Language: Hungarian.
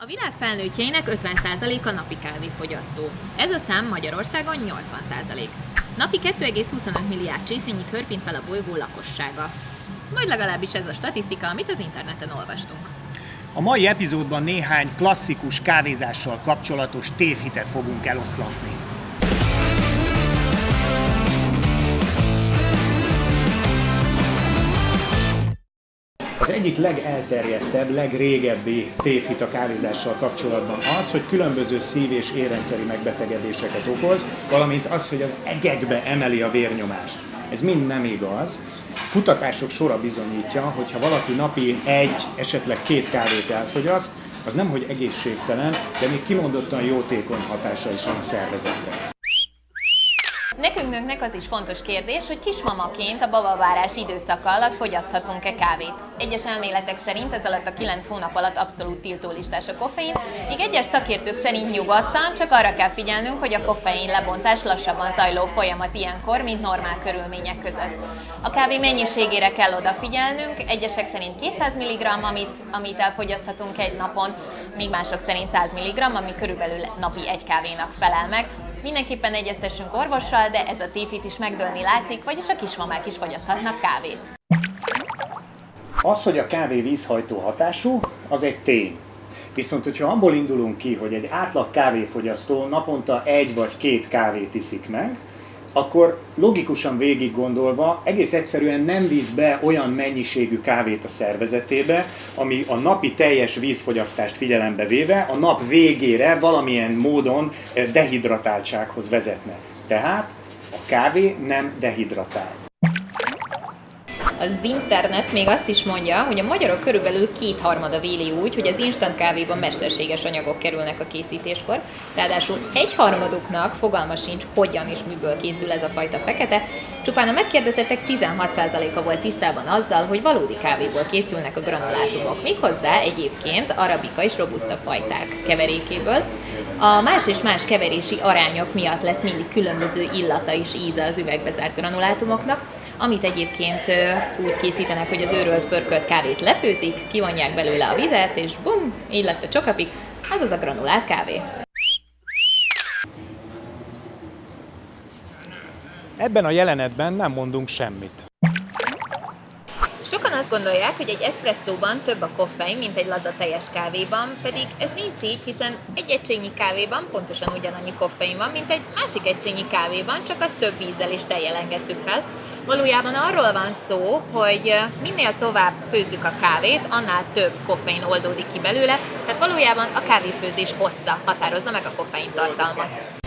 A világ felnőttjeinek 50%-a napi kávéfogyasztó. Ez a szám Magyarországon 80%. Napi 2,25 milliárd csészényi körpint fel a bolygó lakossága. Vagy legalábbis ez a statisztika, amit az interneten olvastunk. A mai epizódban néhány klasszikus kávézással kapcsolatos tévhitet fogunk eloszlatni. Az egyik legelterjedtebb, legrégebbi tévhit a kávézással kapcsolatban az, hogy különböző szív- és érrendszeri megbetegedéseket okoz, valamint az, hogy az egekbe emeli a vérnyomást. Ez mind nem igaz. Kutatások sora bizonyítja, hogy ha valaki napi egy, esetleg két kávét elfogyaszt, az nem hogy egészségtelen, de még kimondottan jótékony hatása is van a szervezetre. Nekünk nőknek az is fontos kérdés, hogy kismamaként a babavárás időszaka alatt fogyaszthatunk-e kávét. Egyes elméletek szerint ez alatt a 9 hónap alatt abszolút tiltólistás a koffein, míg egyes szakértők szerint nyugodtan csak arra kell figyelnünk, hogy a koffein lebontás lassabban zajló folyamat ilyenkor, mint normál körülmények között. A kávé mennyiségére kell odafigyelnünk, egyesek szerint 200 mg, amit, amit elfogyaszthatunk egy napon, míg mások szerint 100 mg, ami körülbelül napi egy kávénak felel meg. Mindenképpen egyeztessünk orvossal, de ez a tévhit is megdőlni látszik, vagyis a kismamák is fogyaszthatnak kávét. Az, hogy a kávé vízhajtó hatású, az egy tény. Viszont, hogyha abból indulunk ki, hogy egy átlag kávéfogyasztó naponta egy vagy két kávét iszik meg, akkor logikusan végig gondolva egész egyszerűen nem víz be olyan mennyiségű kávét a szervezetébe, ami a napi teljes vízfogyasztást figyelembe véve a nap végére valamilyen módon eh, dehidratáltsághoz vezetne. Tehát a kávé nem dehidratál. Az internet még azt is mondja, hogy a magyarok körülbelül kétharmada véli úgy, hogy az instant kávéban mesterséges anyagok kerülnek a készítéskor, ráadásul egyharmaduknak fogalma sincs, hogyan és miből készül ez a fajta fekete, csupán a megkérdezettek 16%-a volt tisztában azzal, hogy valódi kávéból készülnek a granulátumok, méghozzá egyébként arabika és robusta fajták keverékéből. A más és más keverési arányok miatt lesz mindig különböző illata és íze az üvegbe zárt granulátumoknak, amit egyébként úgy készítenek, hogy az őrölt pörkölt kávét lefőzik, kivonják belőle a vizet, és bum, így lett a csokapik, az az a granulált kávé. Ebben a jelenetben nem mondunk semmit. Sokan azt gondolják, hogy egy eszpresszóban több a koffein, mint egy laza teljes kávéban, pedig ez nincs így, hiszen egy egységnyi kávéban pontosan ugyanannyi koffein van, mint egy másik egységnyi kávéban, csak az több vízzel is tejjel engedtük fel. Valójában arról van szó, hogy minél tovább főzzük a kávét, annál több koffein oldódik ki belőle, tehát valójában a kávéfőzés hossza határozza meg a koffein tartalmat.